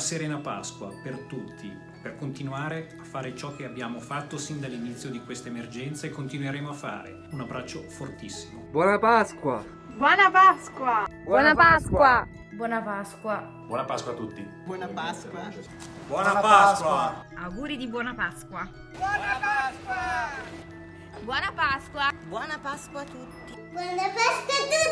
Serena Pasqua per tutti, per continuare a fare ciò che abbiamo fatto sin dall'inizio di questa emergenza e continueremo a fare. Un abbraccio fortissimo. Buona Pasqua! Buona Pasqua! Buona Pasqua! Buona Pasqua! Buona Pasqua a tutti! Buona Pasqua! Buona Pasqua! Auguri di buona Pasqua! Buona Pasqua! Buona Pasqua! Buona Pasqua a tutti! Buona Pasqua!